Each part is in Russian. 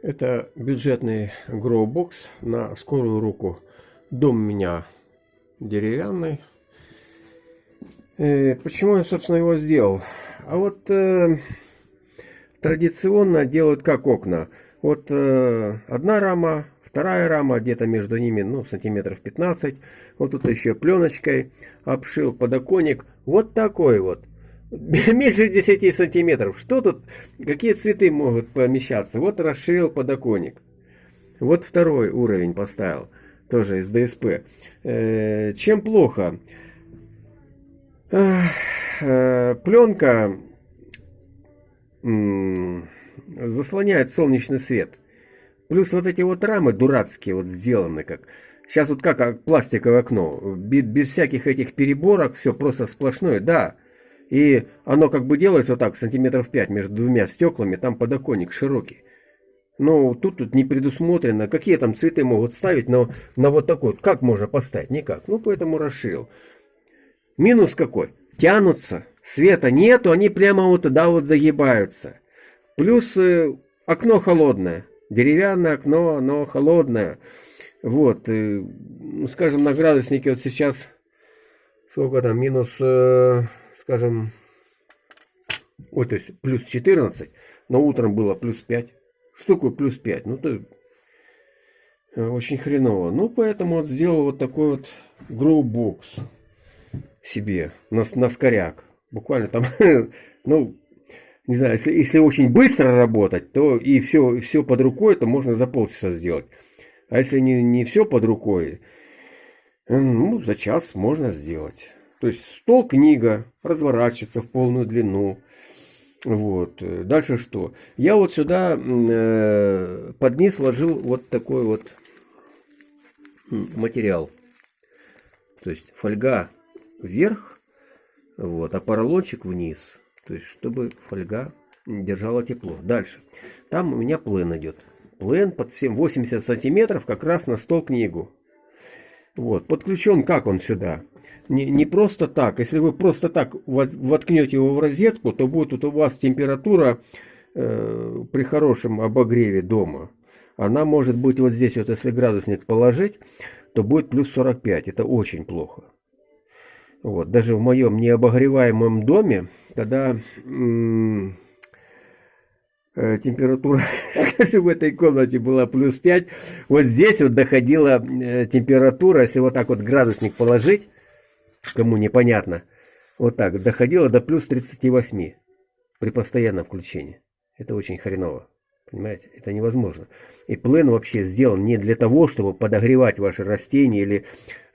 Это бюджетный гроубокс на скорую руку. Дом меня деревянный. Э, почему я, собственно, его сделал? А вот э, традиционно делают как окна. Вот э, одна рама, вторая рама, где-то между ними, ну, сантиметров 15. Вот тут еще пленочкой обшил подоконник. Вот такой вот. Меньше 10 сантиметров. Что тут, какие цветы могут помещаться? Вот расширил подоконник. Вот второй уровень поставил, тоже из ДСП. Э, чем плохо? Э, пленка заслоняет солнечный свет. Плюс вот эти вот рамы дурацкие вот сделаны как. Сейчас вот как пластиковое окно. Без, без всяких этих переборок, все просто сплошное. Да, и оно как бы делается вот так, сантиметров 5 между двумя стеклами, там подоконник широкий. Но тут тут не предусмотрено, какие там цветы могут ставить на, на вот такой. Как можно поставить? Никак. Ну, поэтому расширил. Минус какой? Тянутся, света нету, они прямо вот туда вот загибаются. Плюс э, окно холодное. Деревянное окно, оно холодное. Вот, э, ну, скажем, на градуснике вот сейчас, сколько там, минус... Э, скажем, ой, то есть плюс 14, но утром было плюс 5. Что такое плюс 5? Ну, то э, очень хреново. Ну, поэтому вот сделал вот такой вот гроубокс себе на, на скоряк. Буквально там, ну, не знаю, если, если очень быстро работать, то и все, все под рукой, то можно за полчаса сделать. А если не, не все под рукой, ну, за час можно сделать. То есть стол книга разворачивается в полную длину. Вот. Дальше что? Я вот сюда э, под низ ложил вот такой вот материал. То есть фольга вверх, вот, а поролончик вниз. То есть, чтобы фольга держала тепло. Дальше. Там у меня плен идет. Плен под 7, 80 сантиметров как раз на стол книгу. Вот. Подключен как он сюда? Не, не просто так. Если вы просто так воткнете его в розетку, то будет у вас температура э, при хорошем обогреве дома. Она может быть вот здесь, вот если градусник положить, то будет плюс 45. Это очень плохо. Вот, даже в моем необогреваемом доме, тогда э, температура, в этой комнате была плюс 5, вот здесь вот доходила э, температура, если вот так вот градусник положить, кому непонятно, вот так, доходило до плюс 38 при постоянном включении. Это очень хреново. Понимаете, это невозможно. И плен вообще сделан не для того, чтобы подогревать ваши растения или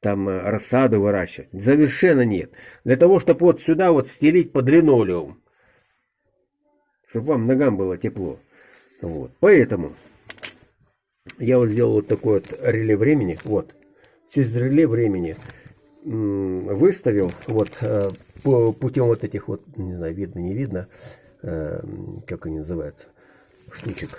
там э, рассаду выращивать. Совершенно нет. Для того, чтобы вот сюда вот стелить под линолеум. Чтобы вам ногам было тепло. Вот. Поэтому я вот сделал вот такой вот реле времени. Вот. Через реле времени выставил вот э, путем вот этих вот, не знаю, видно, не видно, э, как они называются, штучек.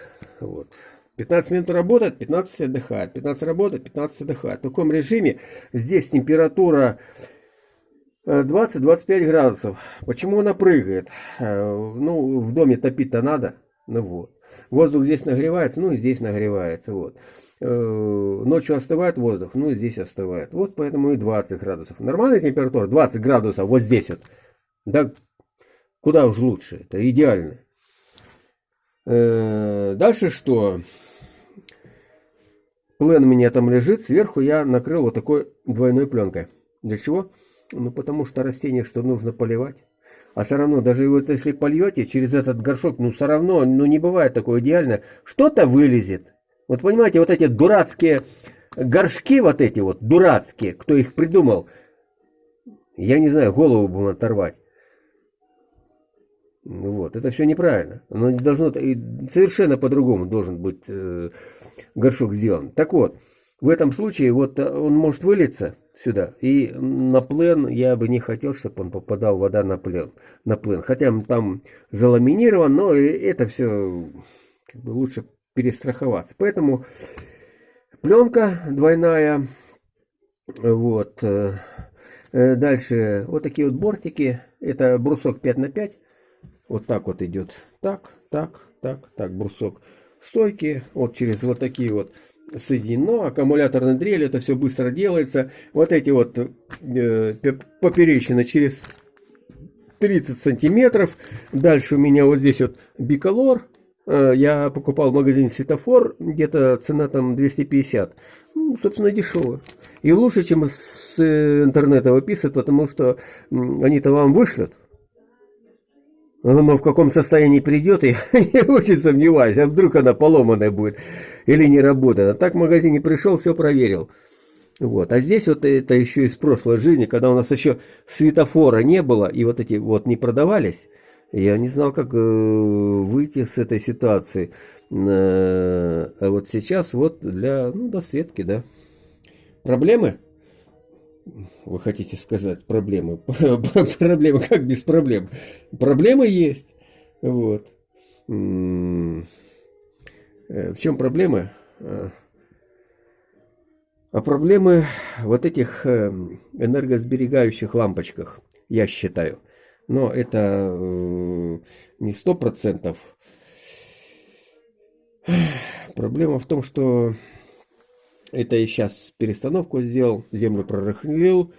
Вот. 15 минут работает, 15 отдыхает, 15 работает, 15 отдыхает. В таком режиме здесь температура 20-25 э, градусов. Почему она прыгает? Ну, в доме топить-то надо. Ну вот. Воздух здесь нагревается, ну и здесь нагревается. Вот. Э, ночью остывает воздух, ну и здесь остывает. Вот поэтому и 20 градусов. Нормальная температура 20 градусов вот здесь вот. Да куда уж лучше, это идеально. Э, дальше что? Плен у меня там лежит, сверху я накрыл вот такой двойной пленкой. Для чего? Ну потому что растение что нужно поливать. А все равно, даже вот если польете через этот горшок, ну все равно, ну не бывает такое идеально. Что-то вылезет. Вот понимаете, вот эти дурацкие горшки, вот эти вот дурацкие, кто их придумал, я не знаю, голову будем оторвать. Вот, это все неправильно. Оно не должно, совершенно по-другому должен быть э, горшок сделан. Так вот, в этом случае вот э, он может вылиться сюда, и на плен я бы не хотел, чтобы он попадал вода на плен, на плен. Хотя там заламинирован, но это все как бы лучше перестраховаться. Поэтому пленка двойная. Вот. Э, э, дальше вот такие вот бортики. Это брусок 5 на 5. Вот так вот идет. Так, так, так, так, брусок. стойки, вот через вот такие вот соединено, аккумуляторная дрель, это все быстро делается. Вот эти вот э, поперечины через 30 сантиметров. Дальше у меня вот здесь вот биколор. Э, я покупал в магазине Светофор, где-то цена там 250. Ну, собственно, дешево. И лучше, чем с интернета выписывать, потому что они-то вам вышлют. Но в каком состоянии придет, я, я очень сомневаюсь. А вдруг она поломанная будет или не работает. А так в магазине пришел, все проверил. Вот. А здесь вот это еще из прошлой жизни, когда у нас еще светофора не было, и вот эти вот не продавались, я не знал, как э, выйти с этой ситуации. Э, а вот сейчас вот для, ну, досветки, да. Проблемы? Вы хотите сказать проблемы? Проблемы как без проблем? Проблемы есть. Вот. Э, в чем проблема? А проблемы вот этих энергосберегающих лампочках, я считаю. Но это э, не сто процентов. Проблема в том, что это я сейчас перестановку сделал, землю прорыхлил.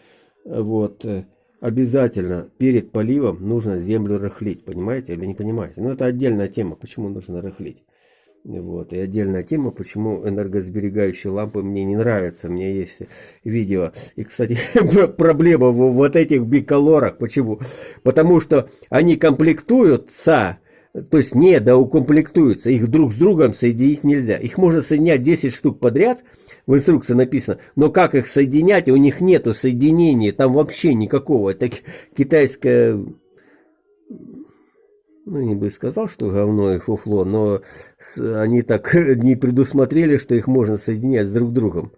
Вот. Обязательно перед поливом нужно землю рыхлить, понимаете или не понимаете? Но это отдельная тема, почему нужно рыхлить. Вот. И отдельная тема, почему энергосберегающие лампы мне не нравятся. У меня есть видео. И, кстати, проблема в вот этих биколорах. Почему? Потому что они комплектуются, то есть не доукомплектуются. Их друг с другом соединить нельзя. Их можно соединять 10 штук подряд. В инструкции написано. Но как их соединять? У них нету соединения. Там вообще никакого. Это китайская ну, не бы сказал, что говно и фуфло, но они так не предусмотрели, что их можно соединять с друг другом.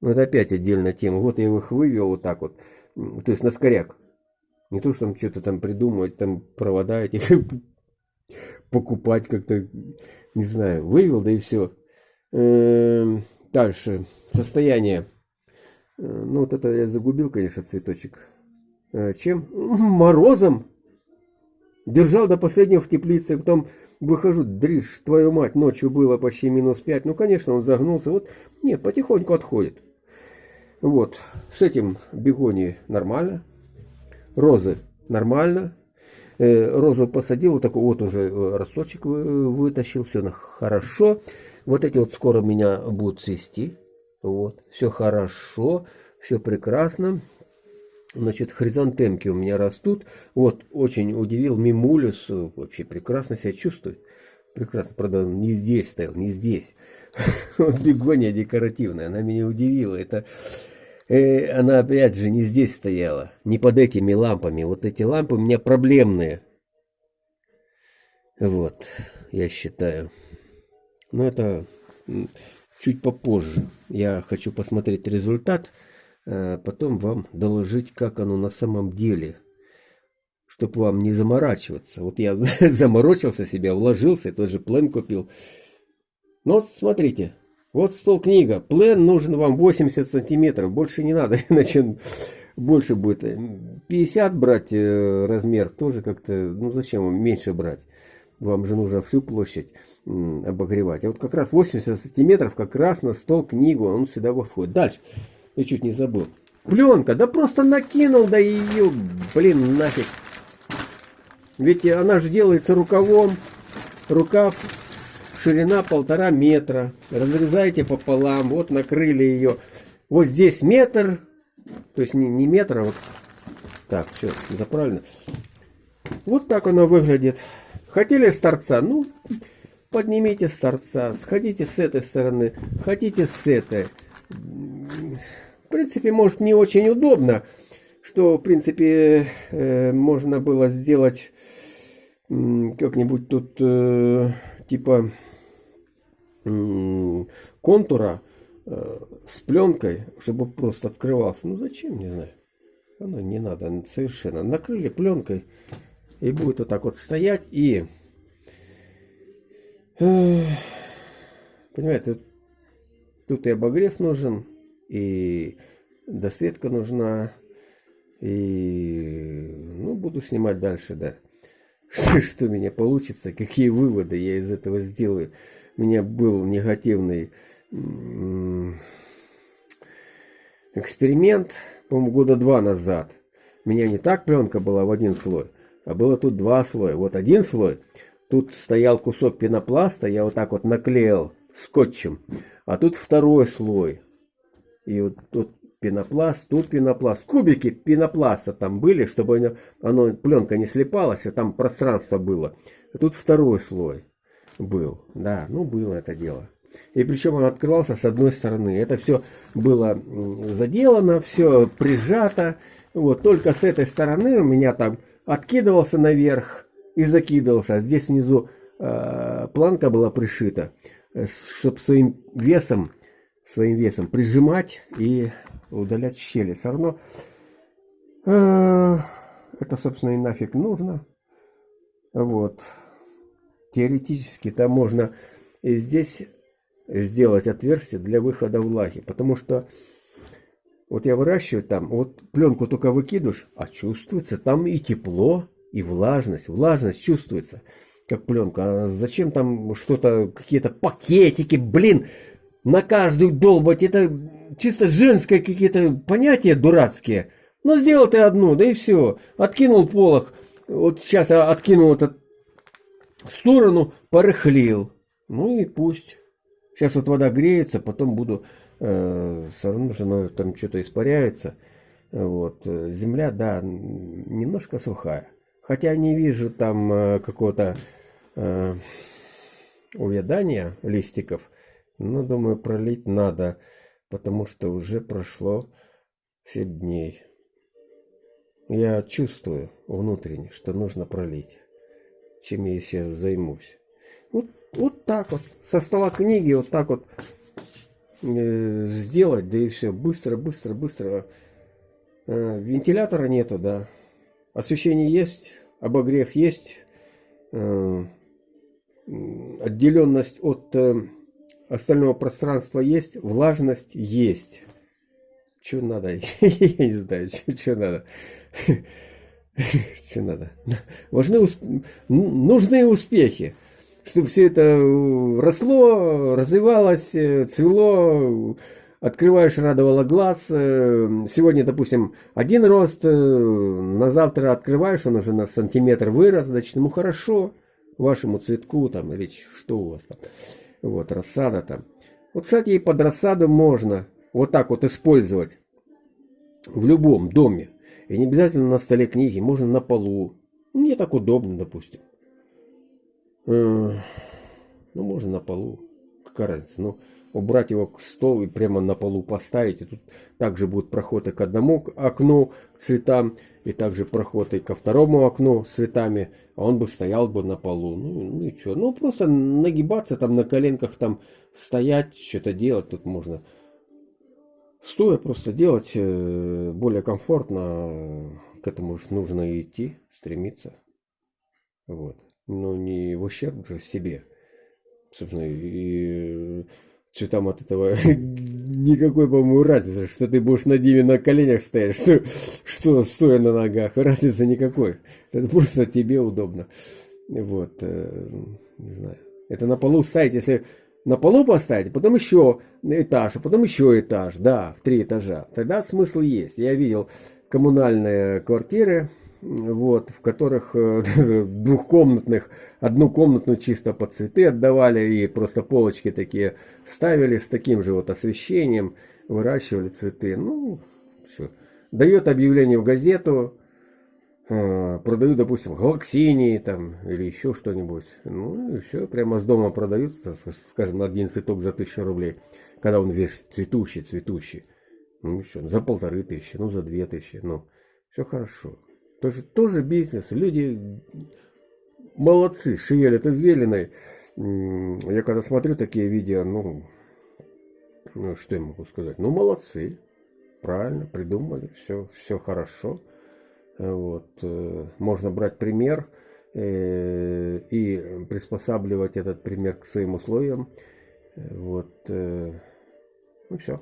Ну, это опять отдельная тема. Вот я их вывел вот так вот, то есть на скоряк. Не то, что там что-то там придумывать, там провода эти покупать как-то, не знаю, вывел, да и все. Эм, дальше, состояние. Э, ну, вот это я загубил, конечно, цветочек. Э, чем? Морозом. Держал до последнего в теплице, потом выхожу, дришь, твою мать, ночью было почти минус 5. Ну, конечно, он загнулся. Вот, нет, потихоньку отходит. Вот, с этим бегони нормально. Розы нормально. Э, розу посадил, вот такой вот уже э, росточек вытащил, все хорошо. Вот эти вот скоро меня будут цвести. Вот, все хорошо, все прекрасно. Значит, хризантемки у меня растут. Вот, очень удивил Мимулис. Вообще прекрасно себя чувствует. Прекрасно, правда, не здесь стоял, не здесь. Вот бегония декоративная, она меня удивила. Это э, она опять же не здесь стояла, не под этими лампами. Вот эти лампы у меня проблемные. Вот, я считаю. Но это чуть попозже. Я хочу посмотреть результат. Э, потом вам доложить, как оно на самом деле, чтобы вам не заморачиваться. Вот я заморочился себя, вложился, тот же плен купил. Ну вот смотрите, вот стол книга, плен нужен вам 80 сантиметров, больше не надо, иначе больше будет. 50 брать э, размер тоже как-то, ну зачем меньше брать? Вам же нужно всю площадь обогревать. А вот как раз 80 сантиметров как раз на стол книгу, он сюда входит. Дальше. Я чуть не забыл. Пленка, да просто накинул, да ее, блин, нафиг. Ведь она же делается рукавом. Рукав, ширина полтора метра. Разрезаете пополам, вот накрыли ее. Вот здесь метр, то есть не, не метр, а вот так, все, это правильно. Вот так она выглядит. Хотели с торца? Ну, поднимите с торца. Сходите с этой стороны, хотите с этой. В принципе, может, не очень удобно, что, в принципе, э, можно было сделать как-нибудь тут э, типа контура э, с пленкой, чтобы просто открывался. Ну, зачем, не знаю. Оно не надо совершенно. Накрыли пленкой и будет вот так вот стоять и... Понимаете, тут и обогрев нужен, и досветка нужна, и, ну, буду снимать дальше, да. что у меня получится, какие выводы я из этого сделаю. У меня был негативный эксперимент, по-моему, года два назад. У меня не так пленка была в один слой, а было тут два слоя. Вот один слой, тут стоял кусок пенопласта, я вот так вот наклеил скотчем, а тут второй слой. И вот тут пенопласт, тут пенопласт. Кубики пенопласта там были, чтобы оно, оно пленка не слепалась, а там пространство было. Тут второй слой был. Да, ну было это дело. И причем он открывался с одной стороны. Это все было заделано, все прижато. Вот только с этой стороны у меня там откидывался наверх и закидывался. Здесь внизу э, планка была пришита, э, чтобы своим весом, своим весом прижимать и удалять щели. Все равно э, это, собственно, и нафиг нужно. Вот. Теоретически там можно и здесь сделать отверстие для выхода влаги. Потому что вот я выращиваю там, вот пленку только выкидываешь, а чувствуется там и тепло, и влажность. Влажность чувствуется, как пленка. А зачем там что-то, какие-то пакетики, блин, на каждую долбать. Это чисто женское какие-то понятия дурацкие. Ну, сделал ты одну, да и все. Откинул полох. Вот сейчас откинул этот в сторону, порыхлил. Ну и пусть. Сейчас вот вода греется, потом буду, э, все равно же там что-то испаряется. Вот. Земля, да, немножко сухая. Хотя не вижу там э, какого-то э, увядания листиков. Но думаю, пролить надо, потому что уже прошло 7 дней. Я чувствую внутренне, что нужно пролить чем я сейчас займусь. Вот, вот так вот, со стола книги вот так вот э, сделать, да и все, быстро, быстро, быстро. Э, вентилятора нету, да. Освещение есть, обогрев есть, э, отделенность от э, остального пространства есть, влажность есть. Что надо? Я не знаю, что надо. Что надо? Важны, нужны успехи, чтобы все это э, росло, развивалось, э, цвело, открываешь, радовало глаз. Э, сегодня, допустим, один рост, на завтра открываешь, он уже на сантиметр вырос, значит, ему хорошо, вашему цветку там, или что у вас там, вот, рассада там. Вот, кстати, и под рассаду можно вот так вот использовать в любом доме. И не обязательно на столе книги, можно на полу. Мне так удобно, допустим. Э, ну, можно на полу. Какая? Ну, убрать его к столу и прямо на полу поставить. И тут также будет проход и к одному окну цветам, и также проход и ко второму окну цветами. А он бы стоял бы на полу. Ну, ну и что? Ну, просто нагибаться там на коленках, там стоять, что-то делать тут можно. Стоя просто делать э, более комфортно, к этому уж нужно идти, стремиться. Вот. Но не в ущерб же себе. Собственно, и цветам от этого никакой, по-моему, разницы, что ты будешь на Диме на коленях стоять, что, что стоя на ногах, разницы никакой. Это просто тебе удобно. Вот, э, не знаю. Это на полу ставить, если на полу поставить, потом еще этаж, а потом еще этаж, да, в три этажа. Тогда смысл есть. Я видел коммунальные квартиры, вот, в которых э, двухкомнатных, одну комнатную чисто под цветы отдавали и просто полочки такие ставили с таким же вот освещением, выращивали цветы. Ну, все. Дает объявление в газету, а, продают, допустим, галаксинии там или еще что-нибудь. Ну и все, прямо с дома продают, скажем, один цветок за тысячу рублей, когда он весь цветущий, цветущий. Ну еще, за полторы тысячи, ну за две тысячи, ну все хорошо. Тоже, тоже бизнес, люди молодцы, шевелят извилиной. Я когда смотрю такие видео, ну, ну что я могу сказать, ну молодцы, правильно, придумали, все, все хорошо. Вот. Э, можно брать пример э, и приспосабливать этот пример к своим условиям. Вот. Э, ну все.